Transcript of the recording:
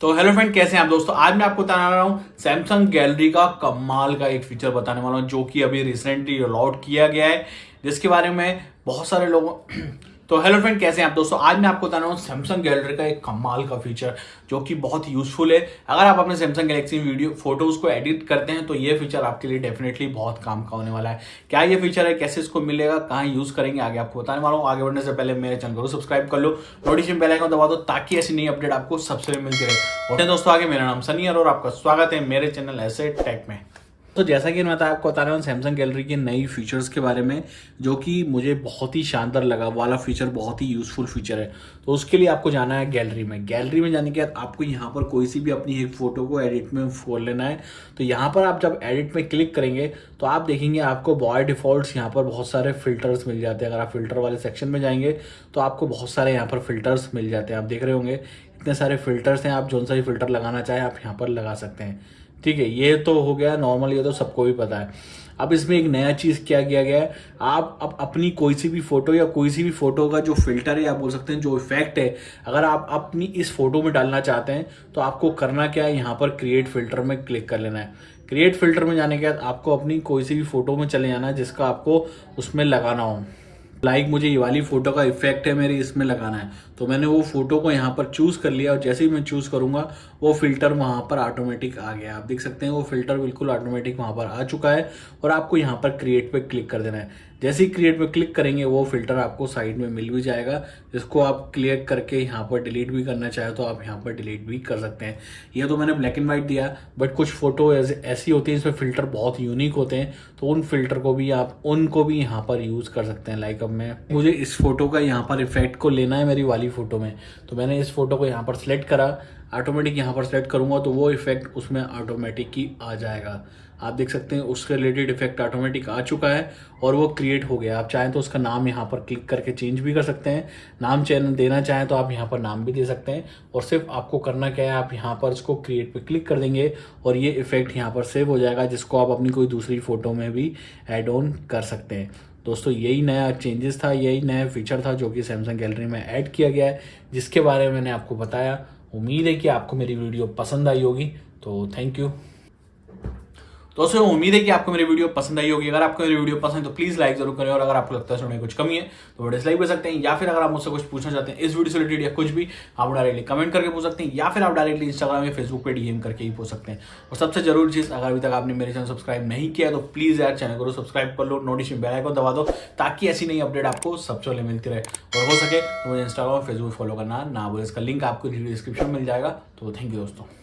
तो hello friend कैसे हैं आप दोस्तों? आज मैं आपको बताने वाला हूँ सैमसंग गैलरी का कमाल का एक फीचर बताने वाला हूँ, जो कि अभी रिसेंटली अलॉट किया गया है, जिसके बारे में बहुत सारे लोगों तो हेलो फ्रेंड कैसे हैं आप दोस्तों? आज मैं आपको बता रहा हूँ सैमसंग गैलरी का एक कमाल का फीचर जो कि बहुत यूजफुल है। अगर आप अपने सैमसंग गैलेक्सी वीडियो फ़ोटोज़ को एडिट करते हैं तो ये फीचर आपके लिए डेफिनेटली बहुत काम का होने वाला है। क्या ये फीचर है? कैसे इसको मिलेगा? कहाँ यूज़ करेंगे? आगे आपको बताने वाला हूँ। आगे बढ़ने से पहले मेरे चैनल को सब्सक्राइब कर लो। नोटिफिकेशन बेल आइकन दबा दो ताकि ऐसी नई अपडेट आपको सबसे मिलती रहे। दोस्तों, आगे मेरा नाम सनी और आपका स्वागत है मेरे चैनल ऐसे टेक में। तो जैसा कि मैं आपको बता रहा हूँ सैमसंग गैलरी के नई फीचर्स के बारे में, जो कि मुझे बहुत ही शानदार लगा। वाला फीचर बहुत ही यूजफुल फीचर है। तो उसके लिए आपको जाना है गैलरी में। गैलरी में जाने के बाद आपको यहाँ पर कोई सी भी अपनी एक फ़ोटो को एडिट में खोल लेना है। तो यहाँ पर आप जब एडिट में क्लिक करेंगे तो आप देखेंगे आपको बॉय डिफ़ॉल्ट्स यहाँ पर बहुत सारे फिल्टर्स मिल जाते हैं। अगर आप फ़िल्टर वाले सेक्शन में जाएँगे तो आपको बहुत सारे यहाँ पर फिल्टर्स मिल जाते हैं। आप देख रहे होंगे इतने सारे फिल्टर्स हैं, आप जो सा भी फ़िल्टर लगाना चाहें, आप यहाँ पर लगा सकते हैं। ठीक है, ये तो हो गया नॉर्मल ये तो सबको भी पता है। अब इसमें एक नया चीज़ क्या किया गया है? आप अब अपनी कोई सी भी फ़ोटो या कोई सी भी फ़ोटो का जो फ़िल्टर है, आप बोल सकते हैं, जो इफ़ेक्ट है, अगर आप अपनी इस फ़ोटो में डालना चाहते हैं तो आपको करना क्या है? यहाँ पर क्रिएट फ़िल्टर में क्लिक कर लेना है। क्रिएट फ़िल्टर में जाने के बाद आपको अपनी कोई सी भी फ़ोटो में चले जाना है, जिसका आपको उसमें लगाना हो। लाइक मुझे ये वाली फ़ोटो का इफ़ेक्ट है, मेरे इसमें लगाना है। तो मैंने वो फ़ोटो को यहाँ पर चूज़ कर लिया और जैसे ही मैं चूज़ करूँगा, वो फ़िल्टर वहाँ पर ऑटोमेटिक आ गया आप देख सकते हैं, वो फ़िल्टर बिल्कुल ऑटोमेटिक वहाँ पर आ चुका है और आपको यहाँ पर क्रिएट पे क्लिक कर देना है। जैसे ही क्रिएट पे क्लिक करेंगे, वो फ़िल्टर आपको साइड में मिल भी जाएगा। जिसको आप क्लियर करके यहाँ पर डिलीट भी करना चाहे तो आप यहाँ पर डिलीट भी कर सकते हैं। ये तो मैंने ब्लैक एंड व्हाइट दिया बट कुछ फ़ोटो ऐसी होती है इसमें फ़िल्टर बहुत यूनिक होते हैं तो उन फ़िल्टर को भी आप, उनको भी यहाँ पर यूज़ कर सकते हैं। लाइक अब मैं, मुझे इस फ़ोटो का यहाँ पर इफ़ेक्ट को लेना है मेरी वाली फ़ोटो में। तो मैंने इस फ़ोटो को यहाँ पर सिलेक्ट करा ऑटोमेटिक यहाँ पर सेलेक्ट करूँगा तो वो इफ़ेक्ट उसमें ऑटोमेटिक ही आ जाएगा। आप देख सकते हैं उसके रिलेटेड इफ़ेक्ट ऑटोमेटिक आ चुका है और वो क्रिएट हो गया। आप चाहें तो उसका नाम यहाँ पर क्लिक करके चेंज भी कर सकते हैं। नाम चैनल देना चाहें तो आप यहाँ पर नाम भी दे सकते हैं। और सिर्फ़ आपको करना क्या है, आप यहाँ पर इसको क्रिएट पे क्लिक कर देंगे और ये इफ़ेक्ट यहाँ पर सेव हो जाएगा, जिसको आप अपनी कोई दूसरी फ़ोटो में भी एड ऑन कर सकते हैं। दोस्तों, यही नया चेंजेस था, यही नया फीचर था जो कि सैमसंग गैलरी में ऐड किया गया है, जिसके बारे में मैंने आपको बताया। उम्मीद है कि आपको मेरी वीडियो पसंद आई होगी तो थैंक यू दोस्तों उम्मीद है कि आपको मेरी वीडियो पसंद आई होगी। अगर आपको मेरी वीडियो पसंद है तो प्लीज़ लाइक ज़रूर करें। और अगर आपको लगता है सुनने कुछ कमी है तो वो डिसलाइक कर सकते हैं। या फिर अगर आप मुझसे कुछ पूछना चाहते हैं, इस वीडियो से रिलेटेड या कुछ भी, आप डायरेक्टली कमेंट करके पूछ सकते हैं, या फिर आप डायरेक्टली इंस्टाग्राम या फेसबुक पर डीएम करके ही पूछ सकते हैं। और सबसे ज़रूर चीज़, अगर अभी तक आपने मेरे चैनल सब्सक्राइब नहीं किया तो प्लीज़ यार चैनल को सब्सक्राइब कर लो नोटिफिकेशन बेल आइकन दबा दो, ताकि ऐसी नई अपडेट आपको सबसे पहले मिलती रहे। और हो सके तो मुझे इंस्टाग्राम और फेसबुक फॉलो करना ना बोले इसका लिंक आपको डिस्क्रिप्शन मिल जाएगा। तो थैंक यू दोस्तों।